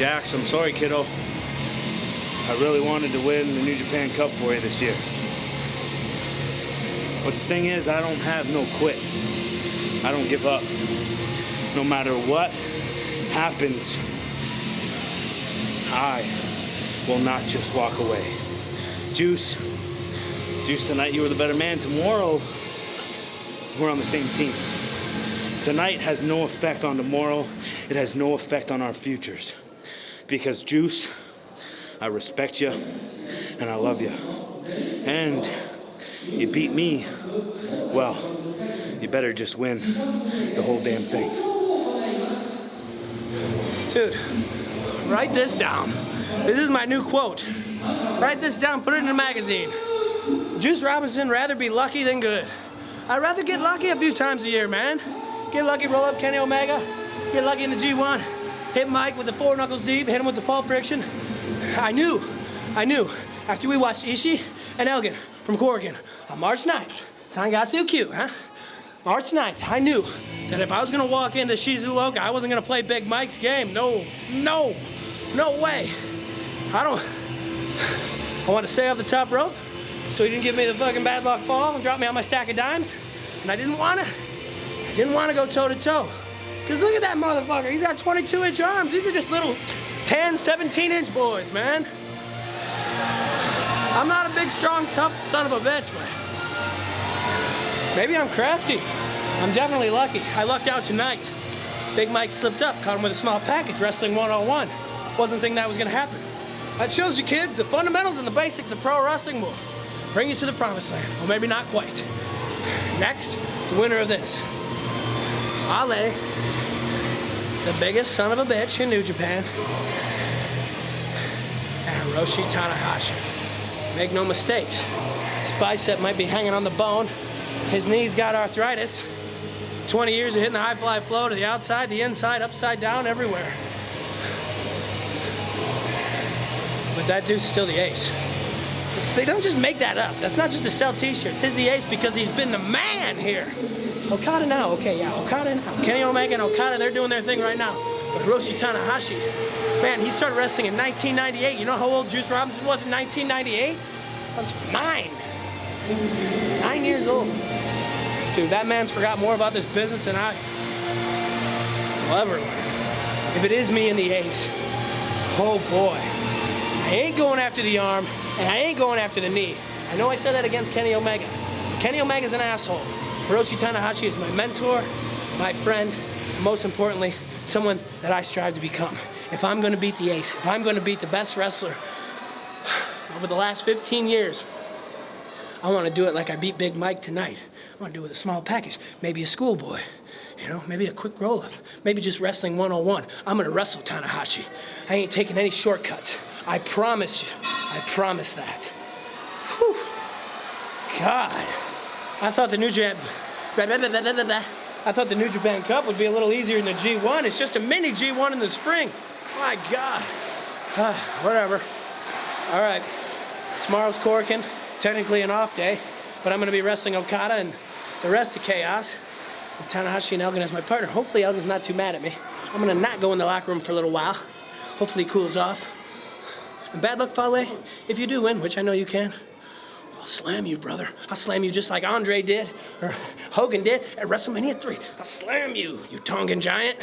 Jax, I'm sorry, kiddo. I really wanted to win the New Japan Cup for you this year. But the thing is, I don't have no quit. I don't give up. No matter what happens, I will not just walk away. Juice, Juice, tonight you were the better man. Tomorrow, we're on the same team. Tonight has no effect on tomorrow. It has no effect on our futures. Because Juice, I respect you and I love you. And you beat me, well, you better just win the whole damn thing. Dude, write this down. This is my new quote. Write this down, put it in a magazine. Juice Robinson rather be lucky than good. I'd rather get lucky a few times a year, man. Get lucky, roll up Kenny Omega, get lucky in the G1, hit Mike with the four knuckles deep, hit him with the pulp friction. I knew, I knew, after we watched Ishii and Elgin from Korakuen on March 9th, sign got too cute, huh? March 9th, I knew that if I was gonna walk into Shizuoka, I wasn't gonna play Big Mike's game. No, no, no way. I don't, I want to stay off the top rope, so he didn't give me the fucking bad luck fall and drop me on my stack of dimes. And I didn't wanna, I didn't wanna go toe to toe. Cause look at that motherfucker, he's got 22 inch arms. These are just little 10, 17 inch boys, man. I'm not a big, strong, tough son of a bitch, but maybe I'm crafty. I'm definitely lucky. I lucked out tonight. Big Mike slipped up, caught him with a small package, wrestling one-on-one. Wasn't thinking that was gonna happen. That shows you kids, the fundamentals and the basics of pro wrestling will bring you to the promised land. Well, maybe not quite. Next, the winner of this. Fale, the biggest son of a bitch in New Japan, and Hiroshi Tanahashi. Make no mistakes, his bicep might be hanging on the bone, his knee's got arthritis, 20 years of hitting the high fly flow to the outside, the inside, upside down, everywhere. But that dude's still the ace. It's, they don't just make that up. That's not just to sell t-shirts. He's the ace because he's been the man here. Okada now, okay, yeah, Okada now. Kenny Omega and Okada, they're doing their thing right now. But Hiroshi Tanahashi, man, he started wrestling in 1998. You know how old Juice Robinson was in 1998? I was nine. Nine years old. Dude, that man's forgot more about this business than I will ever learn. If it is me and the ace, oh boy. I ain't going after the arm, and I ain't going after the knee. I know I said that against Kenny Omega. Kenny Omega's an asshole. Hiroshi Tanahashi is my mentor, my friend, and most importantly, someone that I strive to become. If I'm gonna beat the ace, if I'm gonna beat the best wrestler over the last 15 years, I wanna do it like I beat Big Mike tonight. I wanna do it with a small package, maybe a schoolboy. You know, maybe a quick roll up, maybe just wrestling one on one. I'm gonna wrestle Tanahashi. I ain't taking any shortcuts. I promise you, I promise that. Whew. God, I thought the New Japan, I thought the New Japan Cup would be a little easier than the G1. It's just a mini G1 in the spring. My God. Uh, whatever. All right, tomorrow's Korakuen, technically an off day, but I'm gonna be wrestling Okada and the rest of Chaos Tanahashi and Elgin as my partner. Hopefully Elgin's not too mad at me. I'm gonna not go in the locker room for a little while. Hopefully he cools off. And bad luck, Fale, if you do win, which I know you can, I'll slam you, brother. I'll slam you just like Andre did, or Hogan did at WrestleMania 3. I'll slam you, you Tongan giant.